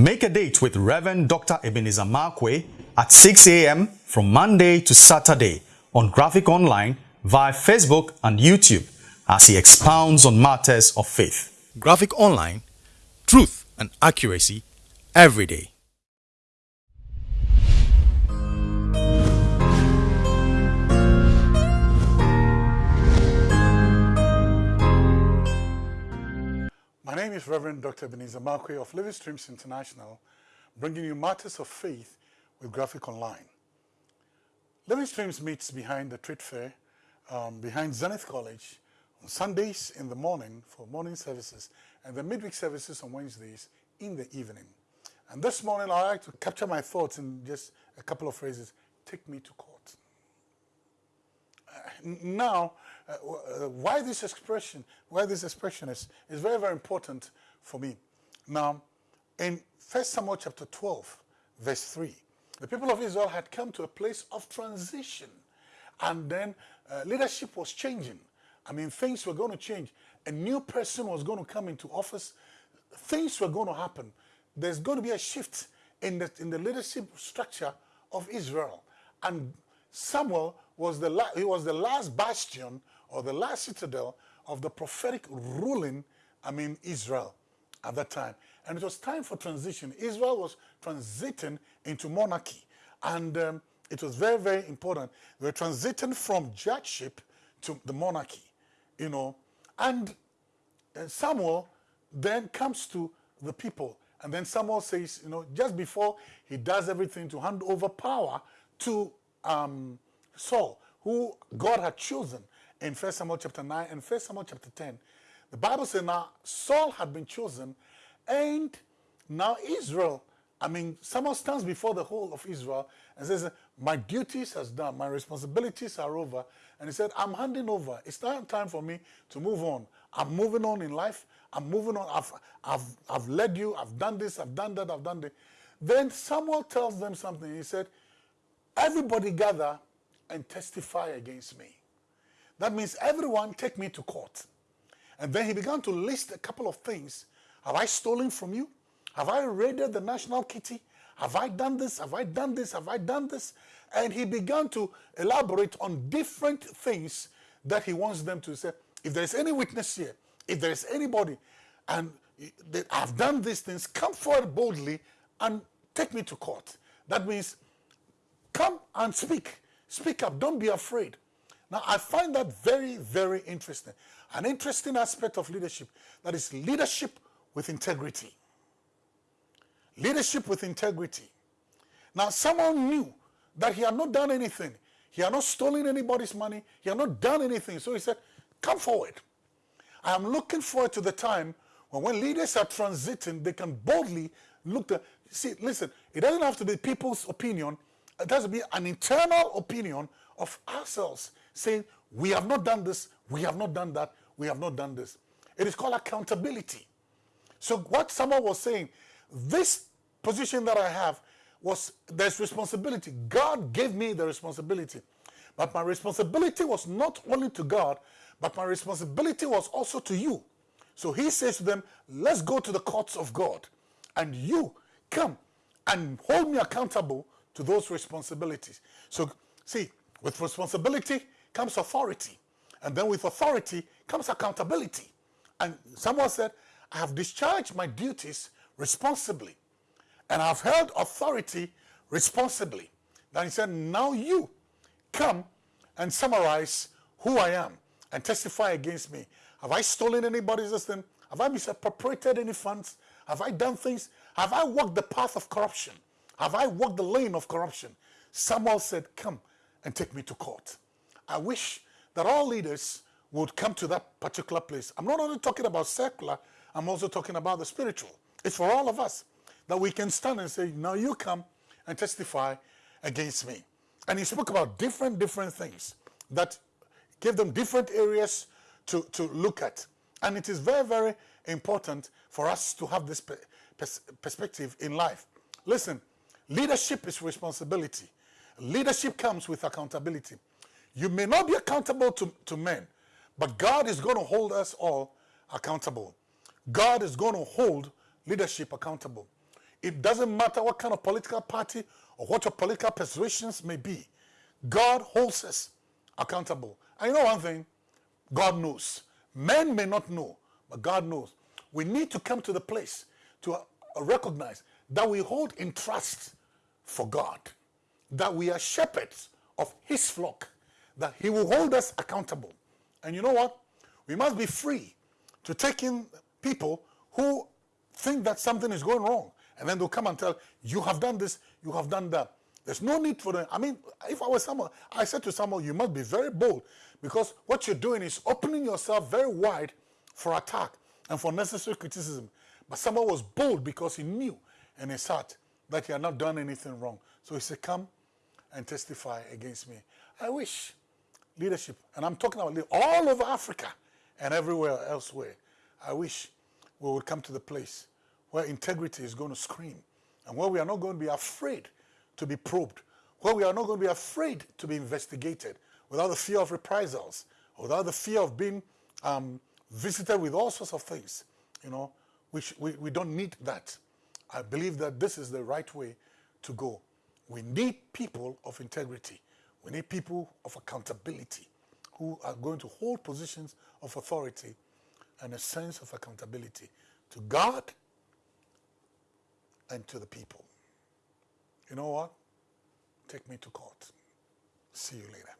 Make a date with Reverend Dr. Ebenezer Markwei at 6 a.m. from Monday to Saturday on Graphic Online via Facebook and YouTube as he expounds on matters of faith. Graphic Online, truth and accuracy every day. My name is Reverend Dr. Ebenezer Markwei of Living Streams International, bringing you matters of faith with Graphic Online. Living Streams meets behind the trade fair, um, behind Zenith College, on Sundays in the morning for morning services, and the midweek services on Wednesdays in the evening. And this morning, I'd like to capture my thoughts in just a couple of phrases. Take me to court. Uh, now, uh, uh, why this expression, why this expression is, is very, very important for me. Now, in 1 Samuel chapter 12, verse 3, the people of Israel had come to a place of transition. And then uh, leadership was changing. I mean, things were going to change. A new person was going to come into office. Things were going to happen. There's going to be a shift in the, in the leadership structure of Israel. And Samuel was the, he was the last bastion or the last citadel of the prophetic ruling, I mean, Israel at that time. And it was time for transition. Israel was transiting into monarchy. And um, it was very, very important. Were transiting from judgeship to the monarchy, you know. And, and Samuel then comes to the people. And then Samuel says, you know, just before he does everything to hand over power to um, Saul, who God had chosen in 1 Samuel chapter 9 and 1 Samuel chapter 10. The Bible says now Saul had been chosen and now Israel, I mean, Samuel stands before the whole of Israel and says, my duties has done, my responsibilities are over. And he said, I'm handing over. It's time, time for me to move on. I'm moving on in life. I'm moving on. I've, I've, I've led you. I've done this. I've done that. I've done that. Then Samuel tells them something. He said, everybody gather and testify against me. That means everyone take me to court. And then he began to list a couple of things. Have I stolen from you? Have I raided the national kitty? Have I done this? Have I done this? Have I done this? And he began to elaborate on different things that he wants them to say. If there's any witness here, if there's anybody, and that I've done these things, come forward boldly and take me to court. That means come and speak. Speak up. Don't be afraid. Now, I find that very, very interesting. An interesting aspect of leadership, that is leadership with integrity. Leadership with integrity. Now, Samuel knew that he had not done anything. He had not stolen anybody's money. He had not done anything. So he said, come forward. I am looking forward to the time when when leaders are transiting, they can boldly look to, see, listen, it doesn't have to be people's opinion. It has to be an internal opinion of ourselves saying, we have not done this, we have not done that, we have not done this. It is called accountability. So what Samuel was saying, this position that I have was, there's responsibility. God gave me the responsibility. But my responsibility was not only to God, but my responsibility was also to you. So he says to them, let's go to the courts of God. And you come and hold me accountable to those responsibilities. So see, with responsibility comes authority. And then with authority comes accountability. And Samuel said, I have discharged my duties responsibly. And I've held authority responsibly. Then he said, now you come and summarize who I am and testify against me. Have I stolen anybody's system? Have I misappropriated any funds? Have I done things? Have I walked the path of corruption? Have I walked the lane of corruption? Samuel said, come and take me to court. I wish that all leaders would come to that particular place. I'm not only talking about secular, I'm also talking about the spiritual. It's for all of us that we can stand and say, now you come and testify against me. And he spoke about different, different things that gave them different areas to, to look at. And it is very, very important for us to have this pers perspective in life. Listen, leadership is responsibility. Leadership comes with accountability. You may not be accountable to, to men, but God is going to hold us all accountable. God is going to hold leadership accountable. It doesn't matter what kind of political party or what your political persuasions may be. God holds us accountable. And you know one thing? God knows. Men may not know, but God knows. We need to come to the place to recognize that we hold in trust for God, that we are shepherds of His flock, that He will hold us accountable. And you know what? We must be free to take in people who think that something is going wrong. And then they'll come and tell, you have done this, you have done that. There's no need for them. I mean, if I was someone, I said to someone, you must be very bold because what you're doing is opening yourself very wide for attack and for necessary criticism. But Samuel was bold because he knew in his heart that he had not done anything wrong. So he said, come and testify against me. I wish leadership, and I'm talking about all over Africa and everywhere elsewhere, I wish we would come to the place where integrity is going to scream and where we are not going to be afraid to be probed, where we are not going to be afraid to be investigated without the fear of reprisals, without the fear of being um, visited with all sorts of things. You know, we, we, we don't need that. I believe that this is the right way to go. We need people of integrity. We need people of accountability who are going to hold positions of authority and a sense of accountability to God and to the people. You know what? Take me to court. See you later.